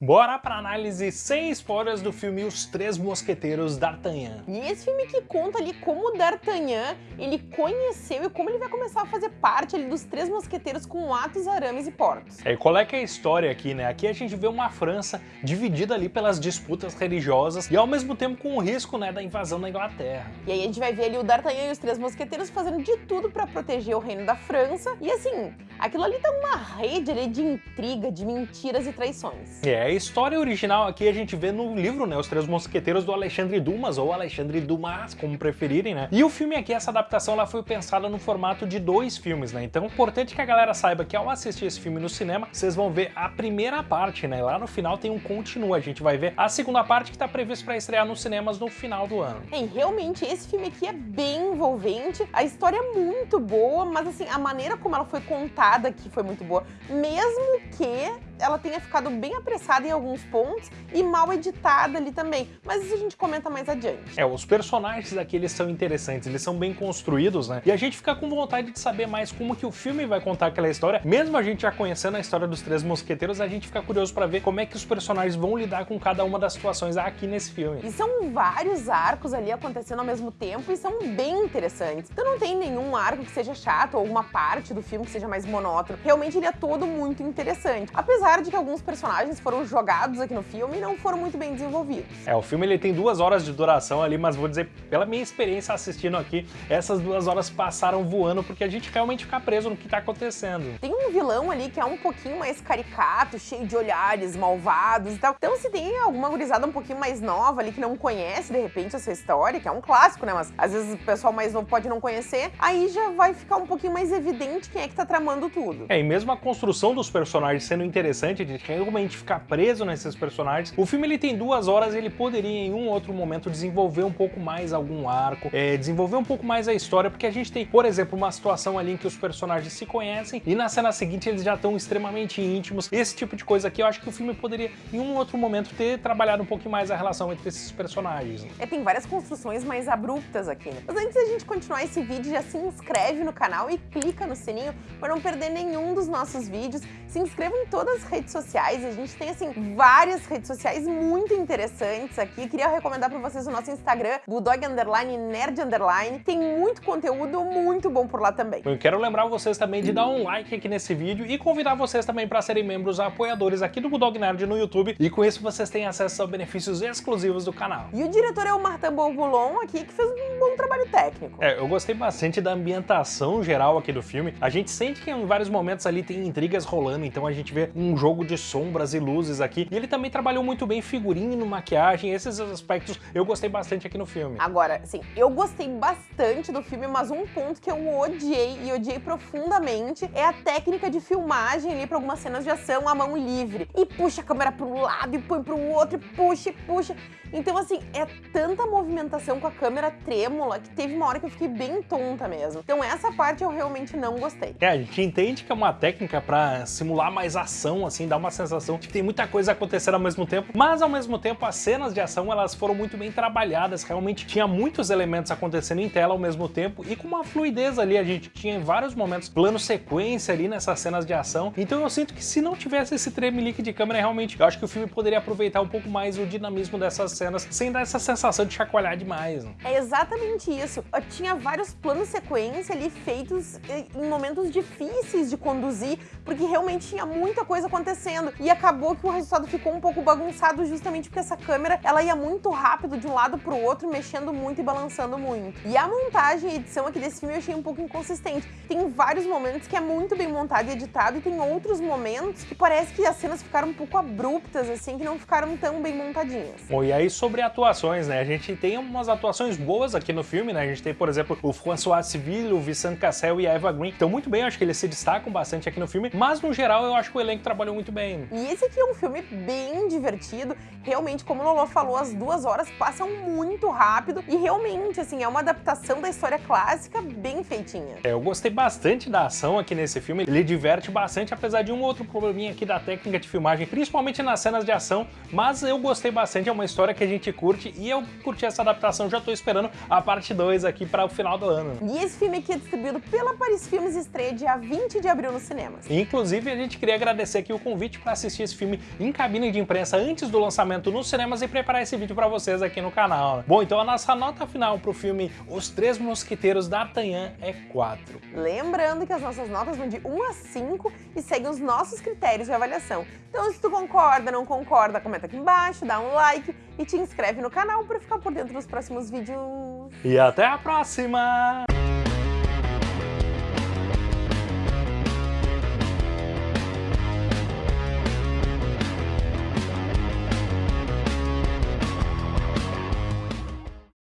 Bora pra análise sem spoilers do filme Os Três Mosqueteiros D'Artagnan. E esse filme que conta ali como o D'Artagnan, ele conheceu e como ele vai começar a fazer parte ali dos Três Mosqueteiros com Atos, Arames e Portos. É, e qual é que é a história aqui, né? Aqui a gente vê uma França dividida ali pelas disputas religiosas e ao mesmo tempo com o risco, né, da invasão da Inglaterra. E aí a gente vai ver ali o D'Artagnan e os Três Mosqueteiros fazendo de tudo pra proteger o reino da França. E assim, aquilo ali tá uma rede ali de intriga, de mentiras e traições. É, a história original aqui a gente vê no livro, né, Os Três Mosqueteiros do Alexandre Dumas, ou Alexandre Dumas, como preferirem, né? E o filme aqui, essa adaptação, ela foi pensada no formato de dois filmes, né? Então, é importante que a galera saiba que ao assistir esse filme no cinema, vocês vão ver a primeira parte, né? Lá no final tem um continua, a gente vai ver a segunda parte que tá prevista para estrear nos cinemas no final do ano. É, realmente esse filme aqui é bem envolvente, a história é muito boa, mas assim, a maneira como ela foi contada aqui foi muito boa, mesmo que ela tenha ficado bem apressada em alguns pontos e mal editada ali também, mas isso a gente comenta mais adiante. É, os personagens aqui eles são interessantes, eles são bem construídos, né? E a gente fica com vontade de saber mais como que o filme vai contar aquela história, mesmo a gente já conhecendo a história dos Três Mosqueteiros, a gente fica curioso para ver como é que os personagens vão lidar com cada uma das situações aqui nesse filme. E são vários arcos ali acontecendo ao mesmo tempo e são bem interessantes. Então não tem nenhum arco que seja chato ou uma parte do filme que seja mais monótono. Realmente ele é todo muito interessante. Apesar de que alguns personagens foram jogados aqui no filme e não foram muito bem desenvolvidos. É, o filme ele tem duas horas de duração ali, mas vou dizer, pela minha experiência assistindo aqui, essas duas horas passaram voando porque a gente realmente fica preso no que tá acontecendo. Tem vilão ali que é um pouquinho mais caricato, cheio de olhares malvados e tal. Então se tem alguma gurizada um pouquinho mais nova ali que não conhece de repente essa história, que é um clássico, né, mas às vezes o pessoal mais novo pode não conhecer, aí já vai ficar um pouquinho mais evidente quem é que tá tramando tudo. É, e mesmo a construção dos personagens sendo interessante, de realmente ficar preso nesses personagens, o filme ele tem duas horas ele poderia em um outro momento desenvolver um pouco mais algum arco, é, desenvolver um pouco mais a história, porque a gente tem, por exemplo, uma situação ali em que os personagens se conhecem e na cena seguinte eles já estão extremamente íntimos. Esse tipo de coisa aqui eu acho que o filme poderia em um outro momento ter trabalhado um pouquinho mais a relação entre esses personagens. É, tem várias construções mais abruptas aqui, né? Mas antes da gente continuar esse vídeo, já se inscreve no canal e clica no sininho para não perder nenhum dos nossos vídeos. Se inscreva em todas as redes sociais, a gente tem, assim, várias redes sociais muito interessantes aqui. Queria recomendar para vocês o nosso Instagram, Bulldog Underline Nerd Underline. Tem muito conteúdo muito bom por lá também. Eu quero lembrar vocês também de dar um like aqui nesse vídeo e convidar vocês também para serem membros apoiadores aqui do Bulldog Nerd no YouTube e com isso vocês têm acesso a benefícios exclusivos do canal. E o diretor é o Martin Bourboulon aqui, que fez um bom trabalho técnico. É, eu gostei bastante da ambientação geral aqui do filme. A gente sente que em vários momentos ali tem intrigas rolando, então a gente vê um jogo de sombras e luzes aqui. E ele também trabalhou muito bem figurino, maquiagem, esses aspectos eu gostei bastante aqui no filme. Agora, assim, eu gostei bastante do filme, mas um ponto que eu odiei e odiei profundamente é a técnica de filmagem ali para algumas cenas de ação à mão livre. E puxa a câmera para um lado e põe para o outro, e puxa e puxa. Então, assim, é tanta movimentação com a câmera trêmula que teve uma hora que eu fiquei bem tonta mesmo. Então essa parte eu realmente não gostei. É, a gente entende que é uma técnica para simular mais ação, assim, dar uma sensação de que tem muita coisa acontecendo ao mesmo tempo, mas ao mesmo tempo as cenas de ação elas foram muito bem trabalhadas, realmente tinha muitos elementos acontecendo em tela ao mesmo tempo e com uma fluidez ali, a gente tinha em vários momentos plano sequência ali nessas cenas de ação, então eu sinto que se não tivesse esse tremelique de câmera, realmente, eu acho que o filme poderia aproveitar um pouco mais o dinamismo dessas cenas, sem dar essa sensação de chacoalhar demais. Né? É exatamente isso. Eu tinha vários planos sequência ali feitos em momentos difíceis de conduzir, porque realmente tinha muita coisa acontecendo. E acabou que o resultado ficou um pouco bagunçado justamente porque essa câmera, ela ia muito rápido de um lado pro outro, mexendo muito e balançando muito. E a montagem e edição aqui desse filme eu achei um pouco inconsistente. Tem vários momentos que é muito bem montado e editado, e tem outros momentos que parece que as cenas ficaram um pouco abruptas, assim, que não ficaram tão bem montadinhas. Bom, e aí sobre atuações, né? A gente tem umas atuações boas aqui no filme, né? A gente tem, por exemplo, o François Civil, o Vincent Cassel e a Eva Green. Então, muito bem, acho que eles se destacam bastante aqui no filme, mas no geral eu acho que o elenco trabalhou muito bem. E esse aqui é um filme bem divertido, realmente, como o Lolo falou, as duas horas passam muito rápido e realmente, assim, é uma adaptação da história clássica bem feitinha. É, eu gostei bastante da ação aqui nesse filme, ele diverte bastante, apesar de um outro probleminha aqui da técnica de filmagem, principalmente nas cenas de ação, mas eu gostei bastante, é uma história que a gente curte e eu curti essa adaptação, já tô esperando a parte 2 aqui para o final do ano. E esse filme aqui é distribuído pela Paris Filmes estreia dia 20 de abril nos cinemas. Inclusive, a gente queria agradecer aqui o convite para assistir esse filme em cabine de imprensa antes do lançamento nos cinemas e preparar esse vídeo para vocês aqui no canal. Bom, então a nossa nota final pro filme Os Três Mosquiteiros D'Artagnan é 4. Lembrando que as nossas notas vão de 1 a 5 e seguem os nossos critérios de avaliação. Então se tu concorda, não concorda, comenta aqui embaixo, dá um like e te inscreve no canal para ficar por dentro dos próximos vídeos. E até a próxima!